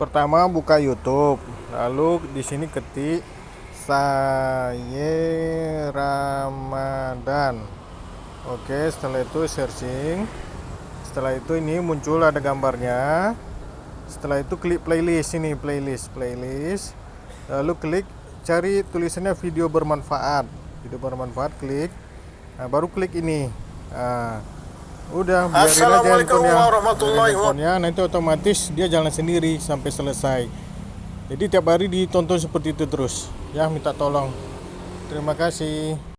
pertama buka YouTube lalu di sini ketik saya Ramadan. Oke setelah itu searching. Setelah itu ini muncul ada gambarnya. Setelah itu klik playlist ini playlist playlist. Lalu klik cari tulisannya video bermanfaat. Video bermanfaat klik. Nah, baru klik ini. Nah, udah biarin Assalamualaikum warahmatullahi handphonenya. Nanti otomatis dia jalan sendiri sampai selesai. Jadi tiap hari ditonton seperti itu terus. Ya minta tolong. Terima kasih